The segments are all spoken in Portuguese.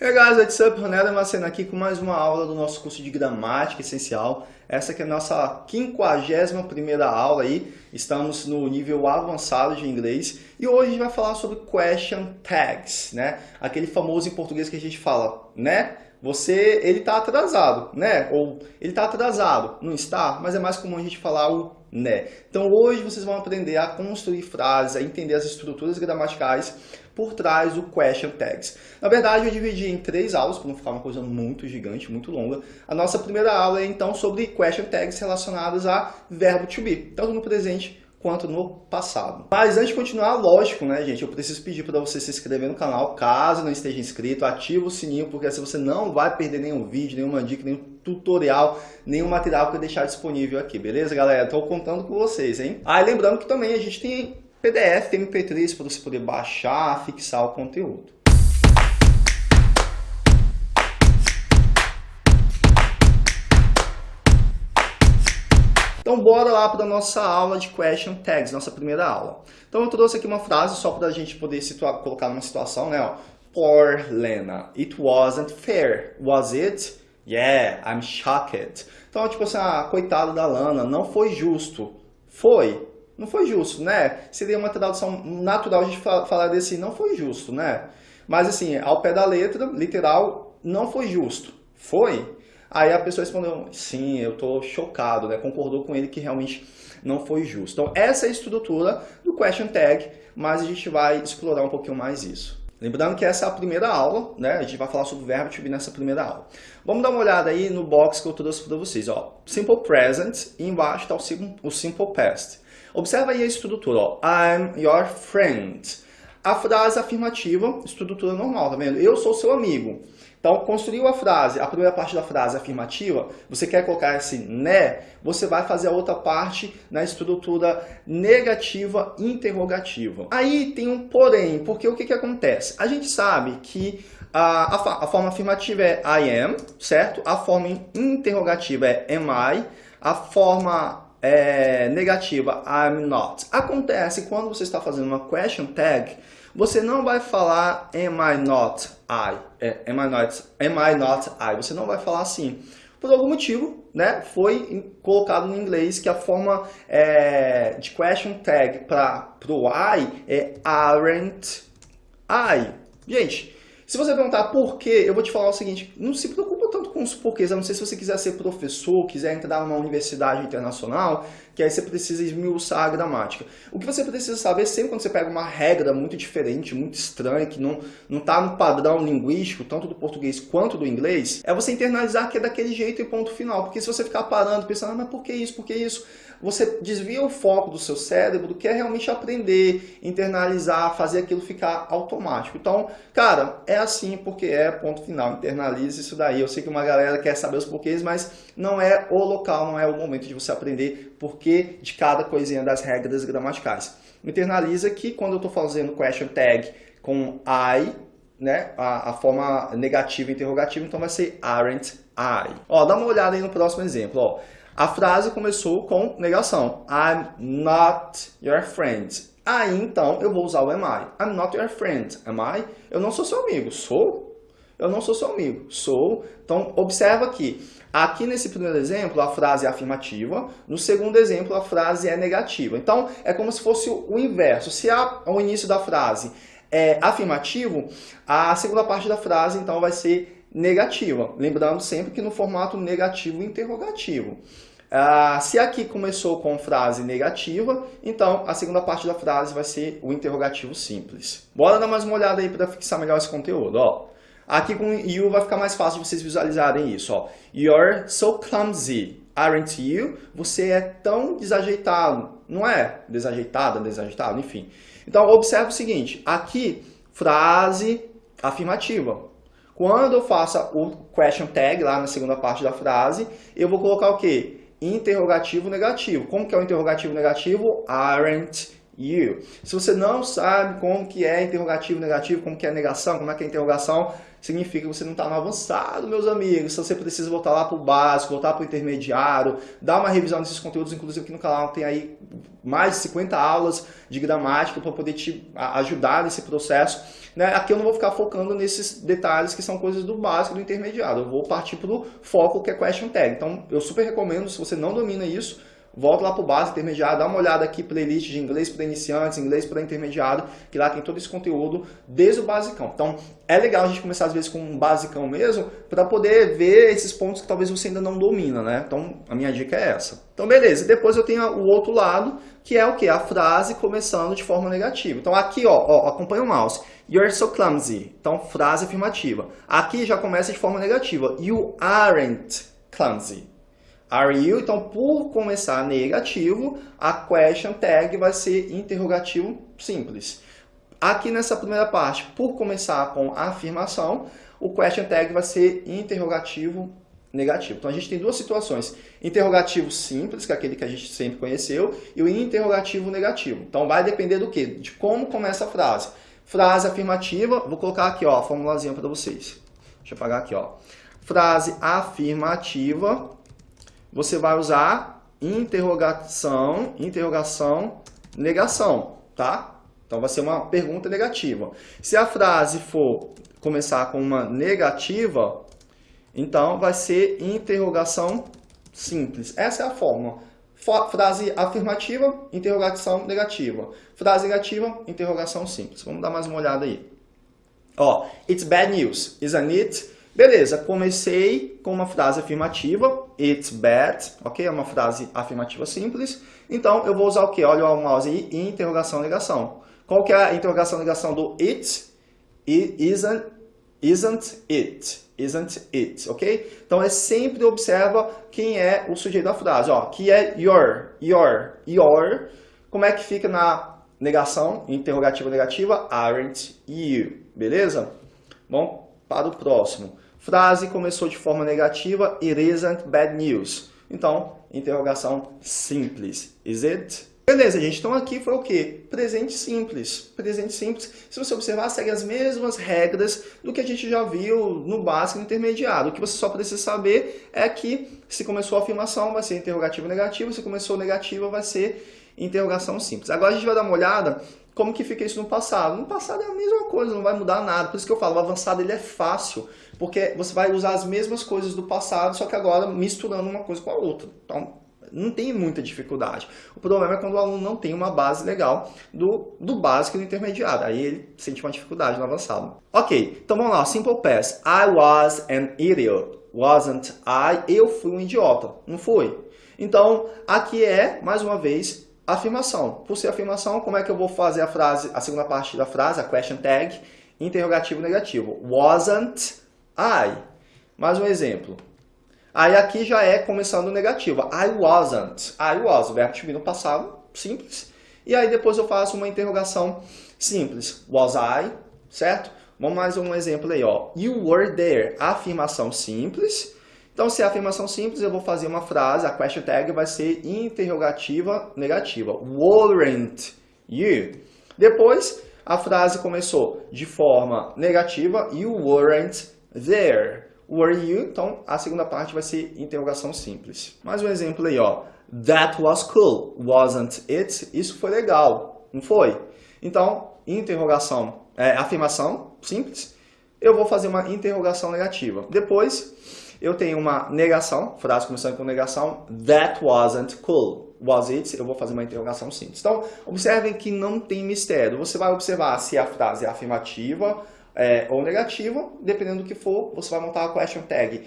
Hey guys, what's up? Ronaldo Macena aqui com mais uma aula do nosso curso de Gramática Essencial. Essa aqui é a nossa 51ª aula aí. Estamos no nível avançado de inglês. E hoje a gente vai falar sobre question tags, né? Aquele famoso em português que a gente fala, né? Você, ele está atrasado, né? Ou ele está atrasado, não está? Mas é mais comum a gente falar o né. Então hoje vocês vão aprender a construir frases, a entender as estruturas gramaticais por trás do question tags. Na verdade, eu dividi em três aulas, para não ficar uma coisa muito gigante, muito longa. A nossa primeira aula é então sobre question tags relacionadas a verbo to be, tanto no presente quanto no passado. Mas antes de continuar, lógico, né, gente, eu preciso pedir para você se inscrever no canal, caso não esteja inscrito, ativa o sininho, porque assim você não vai perder nenhum vídeo, nenhuma dica, nenhum tutorial, nenhum material que eu deixar disponível aqui, beleza, galera? Estou contando com vocês, hein? Ah, e lembrando que também a gente tem PDF, tem MP3 para você poder baixar, fixar o conteúdo. Então bora lá para a nossa aula de question tags, nossa primeira aula. Então eu trouxe aqui uma frase só para a gente poder situar, colocar numa situação, né? Ó. Poor Lena, it wasn't fair, was it? Yeah, I'm shocked. Então, tipo assim, ah, coitado da Lana, não foi justo. Foi? Não foi justo, né? Seria uma tradução natural a gente falar desse não foi justo, né? Mas assim, ao pé da letra, literal, não foi justo. Foi? Aí a pessoa respondeu, sim, eu estou chocado, né? concordou com ele que realmente não foi justo. Então essa é a estrutura do question tag, mas a gente vai explorar um pouquinho mais isso. Lembrando que essa é a primeira aula, né? A gente vai falar sobre o verbo to be nessa primeira aula. Vamos dar uma olhada aí no box que eu trouxe para vocês. Ó. Simple present e embaixo está o simple past. Observa aí a estrutura. Ó. I'm your friend. A frase afirmativa, estrutura normal, tá vendo? Eu sou seu amigo. Então, construiu a frase, a primeira parte da frase afirmativa, você quer colocar esse né, você vai fazer a outra parte na estrutura negativa interrogativa. Aí tem um porém, porque o que, que acontece? A gente sabe que a, a, a forma afirmativa é I am, certo? A forma interrogativa é am I, a forma é, negativa I'm not. Acontece quando você está fazendo uma question tag, você não vai falar am I not I, é, am, I not, am I not I, você não vai falar assim. Por algum motivo, né, foi colocado no inglês que a forma é, de question tag para o I é aren't I. Gente, se você perguntar por quê, eu vou te falar o seguinte, não se tanto com os porquês, a não ser se você quiser ser professor, quiser entrar numa universidade internacional, que aí você precisa esmiuçar a gramática. O que você precisa saber sempre quando você pega uma regra muito diferente, muito estranha, que não está no padrão linguístico, tanto do português quanto do inglês, é você internalizar que é daquele jeito e ponto final. Porque se você ficar parando, pensando, ah, mas por que isso, por que isso? Você desvia o foco do seu cérebro do que é realmente aprender, internalizar, fazer aquilo ficar automático. Então, cara, é assim porque é, ponto final. Internalize isso daí. Eu sei que uma galera quer saber os porquês, mas não é o local, não é o momento de você aprender porquê de cada coisinha das regras gramaticais. Internaliza que quando eu estou fazendo question tag com I, né, a, a, forma negativa interrogativa, então vai ser aren't I. Ó, dá uma olhada aí no próximo exemplo. Ó. A frase começou com negação. I'm not your friend. Aí, então, eu vou usar o am I. I'm not your friend. Am I? Eu não sou seu amigo. Sou? Eu não sou seu amigo. Sou. Então, observa aqui. Aqui nesse primeiro exemplo, a frase é afirmativa. No segundo exemplo, a frase é negativa. Então, é como se fosse o inverso. Se o início da frase é afirmativo, a segunda parte da frase, então, vai ser negativa. Lembrando sempre que no formato negativo interrogativo. Ah, se aqui começou com frase negativa, então a segunda parte da frase vai ser o interrogativo simples. Bora dar mais uma olhada aí para fixar melhor esse conteúdo. Ó. Aqui com you vai ficar mais fácil de vocês visualizarem isso. Ó. You're so clumsy, aren't you? Você é tão desajeitado. Não é? Desajeitada, desajeitado, enfim. Então, observe o seguinte. Aqui, frase afirmativa. Quando eu faço o question tag lá na segunda parte da frase, eu vou colocar o quê? interrogativo negativo. Como que é o interrogativo negativo? Aren't you. Se você não sabe como que é interrogativo negativo, como que é negação, como é que é interrogação, significa que você não está no avançado, meus amigos. Se você precisa voltar lá para o básico, voltar para o intermediário, dar uma revisão desses conteúdos, inclusive aqui no canal tem aí mais de 50 aulas de gramática para poder te ajudar nesse processo. Né? Aqui eu não vou ficar focando nesses detalhes que são coisas do básico do intermediário. Eu vou partir para o foco que é question tag. Então, eu super recomendo, se você não domina isso, volta lá para o básico intermediário, dá uma olhada aqui, playlist de inglês para iniciantes, inglês para intermediário, que lá tem todo esse conteúdo desde o basicão. Então, é legal a gente começar às vezes com um basicão mesmo, para poder ver esses pontos que talvez você ainda não domina, né? Então, a minha dica é essa. Então, beleza. Depois eu tenho o outro lado, que é o que? A frase começando de forma negativa. Então, aqui, ó, ó acompanha o mouse. You're so clumsy. Então, frase afirmativa. Aqui já começa de forma negativa. You aren't clumsy. Are you? Então, por começar negativo, a question tag vai ser interrogativo simples. Aqui nessa primeira parte, por começar com afirmação, o question tag vai ser interrogativo negativo. Então, a gente tem duas situações. Interrogativo simples, que é aquele que a gente sempre conheceu, e o interrogativo negativo. Então, vai depender do quê? De como começa a frase. Frase afirmativa, vou colocar aqui ó, a formulazinha para vocês. Deixa eu apagar aqui. Ó. Frase afirmativa, você vai usar interrogação, interrogação, negação, tá? Então vai ser uma pergunta negativa. Se a frase for começar com uma negativa, então vai ser interrogação simples. Essa é a forma. Frase afirmativa, interrogação negativa. Frase negativa, interrogação simples. Vamos dar mais uma olhada aí. Ó, it's bad news, isn't it? Beleza, comecei com uma frase afirmativa, it's bad, ok? É uma frase afirmativa simples. Então, eu vou usar o quê? Olha o mouse aí, interrogação, negação. Qual que é a interrogação, negação do it? It isn't, isn't it, isn't it, ok? Então, é sempre observa quem é o sujeito da frase, ó, que é your, your, your. Como é que fica na negação, interrogativa negativa? Aren't you, beleza? Bom, para o próximo. Frase começou de forma negativa, it isn't bad news. Então, interrogação simples. Is it? Beleza, gente. Então aqui foi o quê? Presente simples. Presente simples. Se você observar, segue as mesmas regras do que a gente já viu no básico e no intermediário. O que você só precisa saber é que se começou a afirmação, vai ser interrogativo negativo. Se começou negativa, vai ser interrogação simples. Agora a gente vai dar uma olhada como que fica isso no passado. No passado é a mesma coisa, não vai mudar nada. Por isso que eu falo, o avançado ele é fácil porque você vai usar as mesmas coisas do passado, só que agora misturando uma coisa com a outra. Então, não tem muita dificuldade. O problema é quando o aluno não tem uma base legal do, do básico e do intermediário. Aí ele sente uma dificuldade no avançado. Ok, então vamos lá. Simple past. I was an idiot. Wasn't I? Eu fui um idiota. Não fui. Então, aqui é, mais uma vez, afirmação. Por ser afirmação, como é que eu vou fazer a frase, a segunda parte da frase, a question tag? Interrogativo negativo. Wasn't I. Mais um exemplo. Aí aqui já é começando negativa. I wasn't. I was. O verbo to be no passado, simples. E aí depois eu faço uma interrogação simples. Was I? Certo? Vamos mais um exemplo aí, ó. You were there. Afirmação simples. Então, se é afirmação simples, eu vou fazer uma frase, a question tag vai ser interrogativa negativa. Weren't you? Depois, a frase começou de forma negativa. You weren't there. Were you? Então, a segunda parte vai ser interrogação simples. Mais um exemplo aí, ó. That was cool, wasn't it? Isso foi legal, não foi? Então, interrogação, é, afirmação simples. Eu vou fazer uma interrogação negativa. Depois, eu tenho uma negação, frase começando com negação. That wasn't cool. Was it? Eu vou fazer uma interrogação simples. Então, observem que não tem mistério. Você vai observar se a frase é afirmativa, é, ou negativo, dependendo do que for, você vai montar a question tag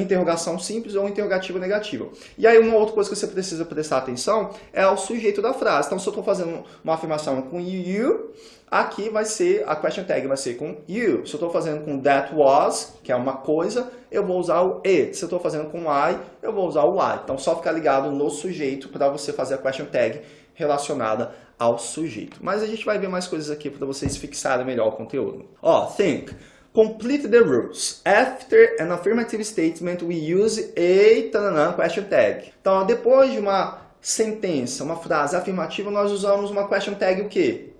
interrogação simples ou interrogativa negativa. E aí uma outra coisa que você precisa prestar atenção é o sujeito da frase. Então se eu estou fazendo uma afirmação com you, aqui vai ser, a question tag vai ser com you. Se eu estou fazendo com that was, que é uma coisa, eu vou usar o it. Se eu estou fazendo com I, eu vou usar o I. Então só ficar ligado no sujeito para você fazer a question tag relacionada ao sujeito. Mas a gente vai ver mais coisas aqui para vocês fixarem melhor o conteúdo. Ó, think. Complete the rules. After an affirmative statement, we use a question tag. Então, depois de uma sentença, uma frase afirmativa, nós usamos uma question tag o quê?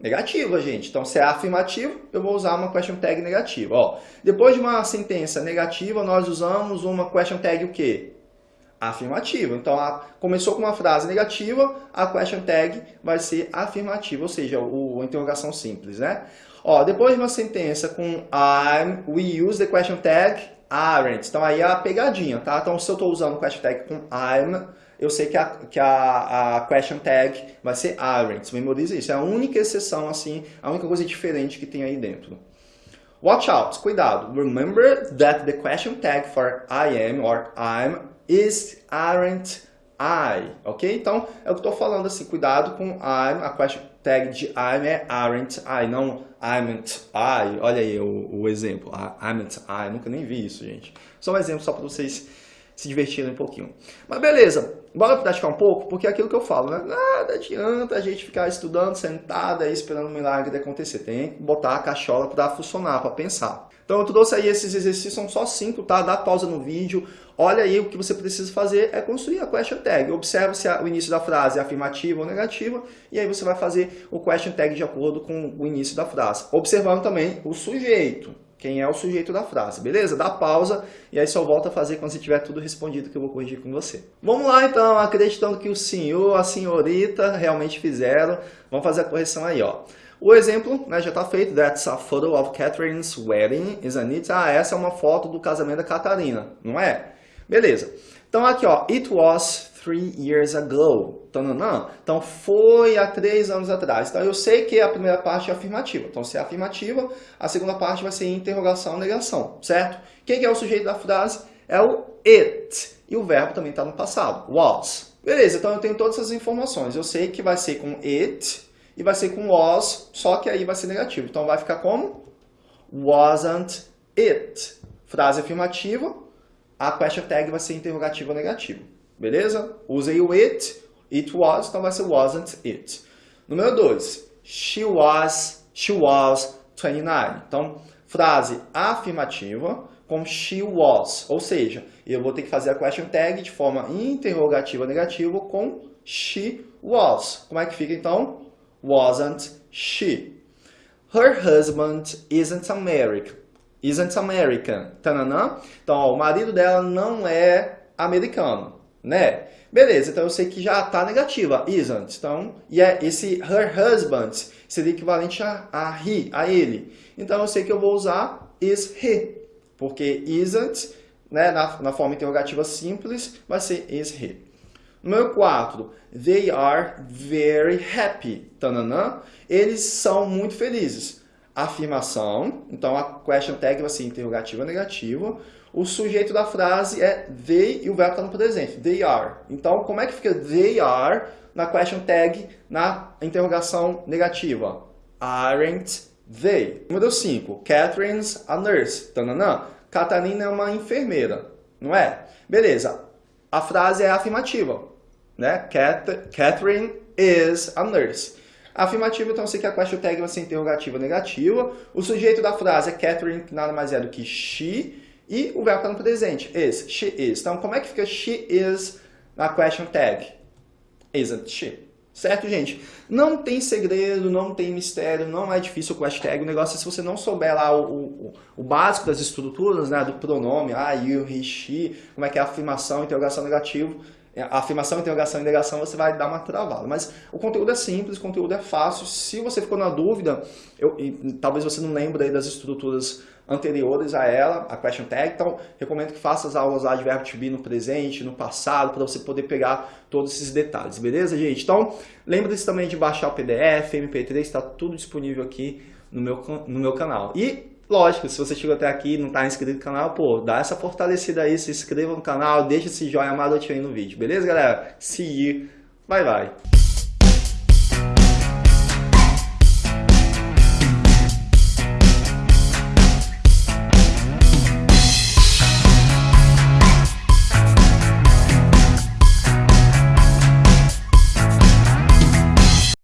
Negativa, gente. Então, se é afirmativo, eu vou usar uma question tag negativa. Ó, depois de uma sentença negativa, nós usamos uma question tag o quê? Afirmativa. Então, a, começou com uma frase negativa, a question tag vai ser afirmativa, ou seja, o, a interrogação simples, né? Ó, depois de uma sentença com I'm, we use the question tag aren't. Então, aí é a pegadinha, tá? Então, se eu estou usando question tag com I'm, eu sei que a, que a, a question tag vai ser aren't. Memorize isso. É a única exceção, assim, a única coisa diferente que tem aí dentro. Watch out, cuidado. Remember that the question tag for I am or I'm is aren't I, ok? Então, é o que eu estou falando assim, cuidado com I'm, a question tag de I'm é aren't I, não I'm I. Olha aí o, o exemplo, I'm I, nunca nem vi isso, gente. Só um exemplo só para vocês se divertirem um pouquinho. Mas beleza, bora praticar um pouco, porque é aquilo que eu falo, né? Nada adianta a gente ficar estudando, sentado aí, esperando o milagre acontecer. Tem que botar a cachola para funcionar, para pensar. Então eu trouxe aí esses exercícios, são só cinco, tá? Dá pausa no vídeo, olha aí o que você precisa fazer é construir a question tag. Observa se o início da frase é afirmativa ou negativa, e aí você vai fazer o question tag de acordo com o início da frase. Observando também o sujeito quem é o sujeito da frase, beleza? Dá pausa e aí só volta a fazer quando você tiver tudo respondido que eu vou corrigir com você. Vamos lá então, acreditando que o senhor, a senhorita realmente fizeram, vamos fazer a correção aí, ó. O exemplo né, já está feito, that's a photo of Catherine's wedding, isn't it? Ah, essa é uma foto do casamento da Catarina, não é? Beleza. Então aqui, ó, it was three years ago. Então, foi há três anos atrás. Então, eu sei que a primeira parte é afirmativa. Então, se é afirmativa, a segunda parte vai ser interrogação, negação, certo? Quem é o sujeito da frase? É o it. E o verbo também está no passado, was. Beleza, então eu tenho todas essas informações. Eu sei que vai ser com it e vai ser com was, só que aí vai ser negativo. Então, vai ficar como? Wasn't it. Frase afirmativa, a question tag vai ser interrogativa ou negativa. Beleza? Usei o it, it was, então vai ser wasn't it. Número 2. She was, she was 29. Então, frase afirmativa com she was. Ou seja, eu vou ter que fazer a question tag de forma interrogativa negativa com she was. Como é que fica então? Wasn't she. Her husband isn't American. Isn't American. Tananã. Então, ó, o marido dela não é americano né? Beleza, então eu sei que já está negativa, isn't. Então, e é esse her husband seria equivalente a, a he, a ele. Então eu sei que eu vou usar is he, porque isn't, né, na, na forma interrogativa simples, vai ser is he. Número 4, they are very happy. Tananã, eles são muito felizes. Afirmação, então a question tag vai ser interrogativa negativa. O sujeito da frase é they e o verbo está no presente, they are. Então, como é que fica they are na question tag na interrogação negativa? Aren't they? Número 5. Catherine's a nurse. Tananã. Catarina é uma enfermeira, não é? Beleza. A frase é afirmativa, né? Catherine is a nurse. Afirmativa, então, sei que a question tag vai ser interrogativa negativa. O sujeito da frase é Catherine, que nada mais é do que she. E o verbo está no presente, is, she is. Então, como é que fica she is na question tag? Isn't she? Certo, gente? Não tem segredo, não tem mistério, não é difícil o question tag. O negócio é se você não souber lá o, o, o básico das estruturas, né, do pronome, ah, you, he, she, como é que é a afirmação, interrogação negativo, afirmação, interrogação e negação, você vai dar uma travada. Mas o conteúdo é simples, o conteúdo é fácil. Se você ficou na dúvida, eu, e, talvez você não lembre das estruturas anteriores a ela, a question tag. Então, recomendo que faça as aulas lá de verbo to be no presente, no passado, para você poder pegar todos esses detalhes, beleza, gente? Então, lembre-se também de baixar o PDF, MP3, está tudo disponível aqui no meu, no meu canal. E, lógico, se você chegou até aqui e não está inscrito no canal, pô, dá essa fortalecida aí, se inscreva no canal, deixa esse joinha marotinho aí no vídeo, beleza, galera? You, bye bye!